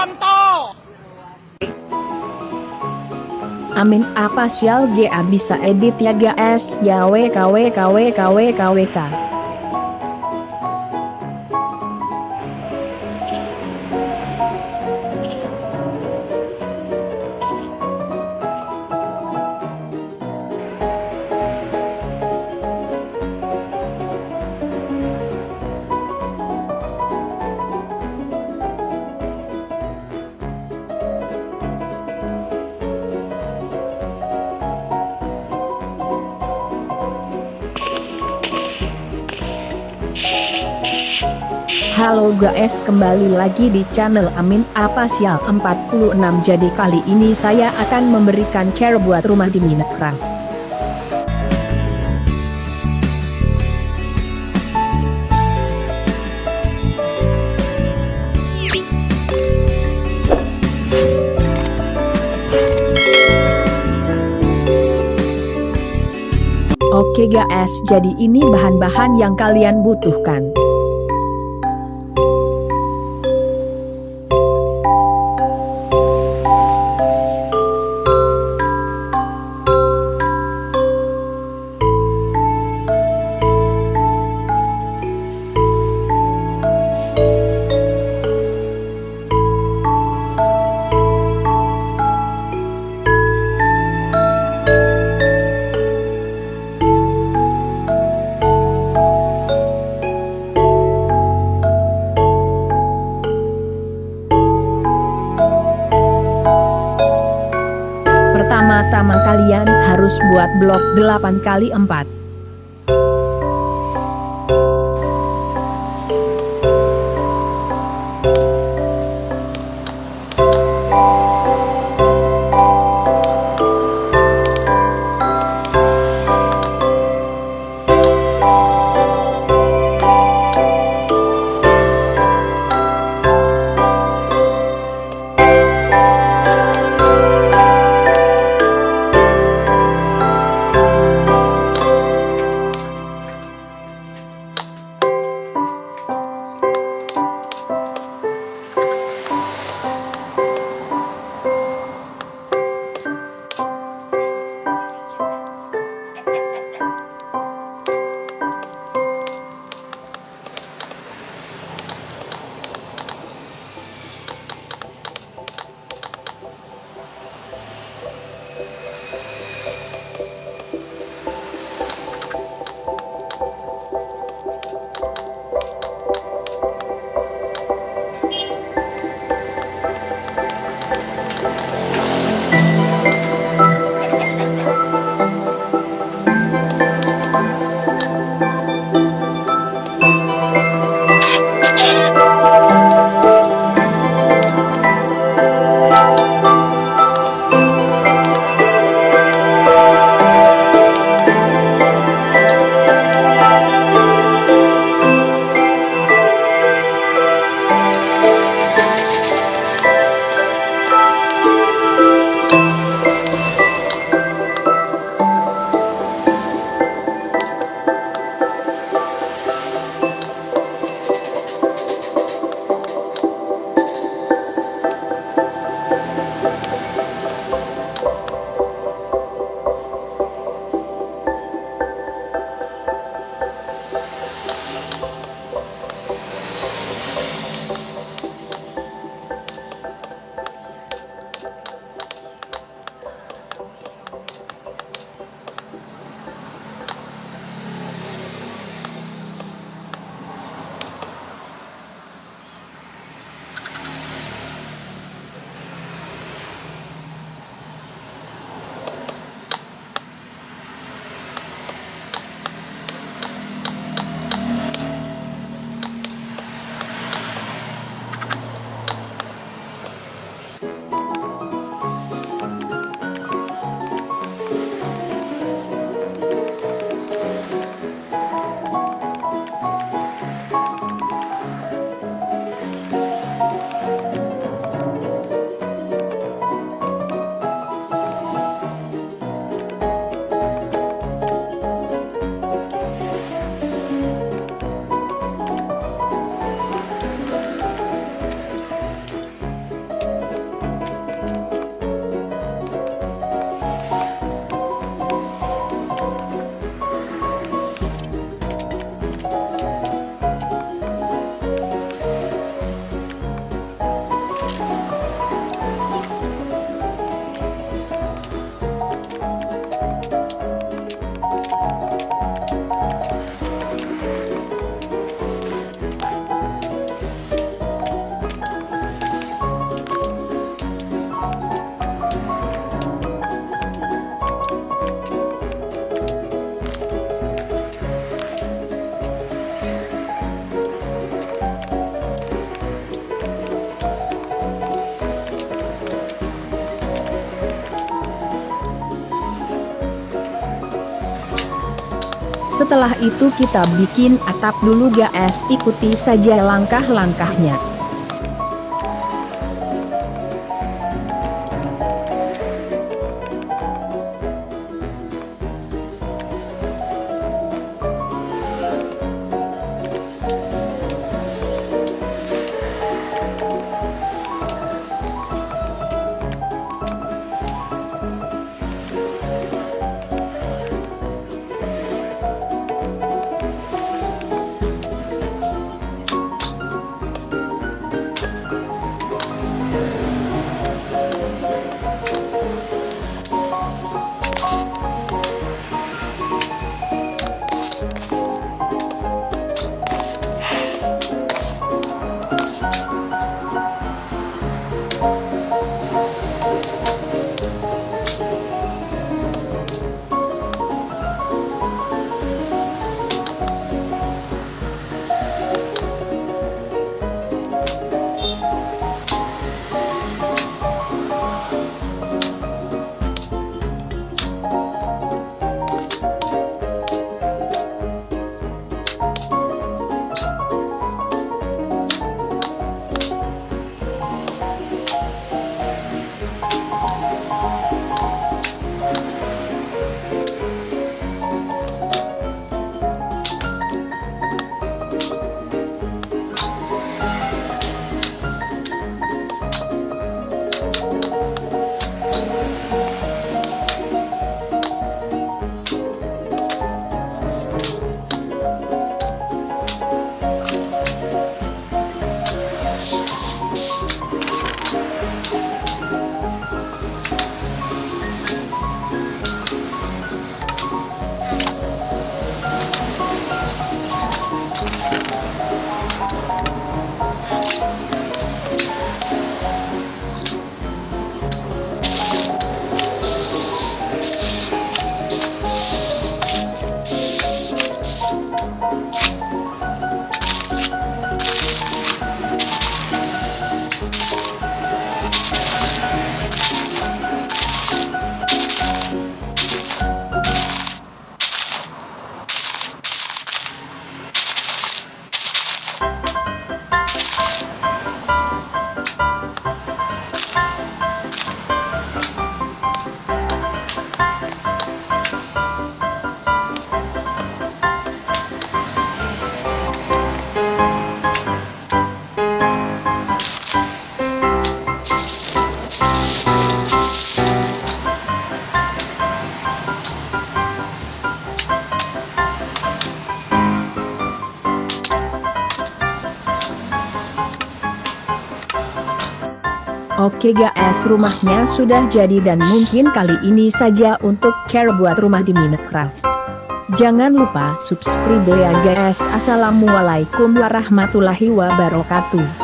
kontol. Amin. Apa sial GA bisa edit ya guys ya WKWKWKWKWK Halo guys kembali lagi di channel Amin apa sial 46 jadi kali ini saya akan memberikan care buat rumah di Minecraft Oke guys jadi ini bahan-bahan yang kalian butuhkan Pertama-tama kalian harus buat blok 8 kali 4 Setelah itu kita bikin atap dulu guys ikuti saja langkah-langkahnya. Oke guys rumahnya sudah jadi dan mungkin kali ini saja untuk care buat rumah di Minecraft. Jangan lupa subscribe ya guys Assalamualaikum warahmatullahi wabarakatuh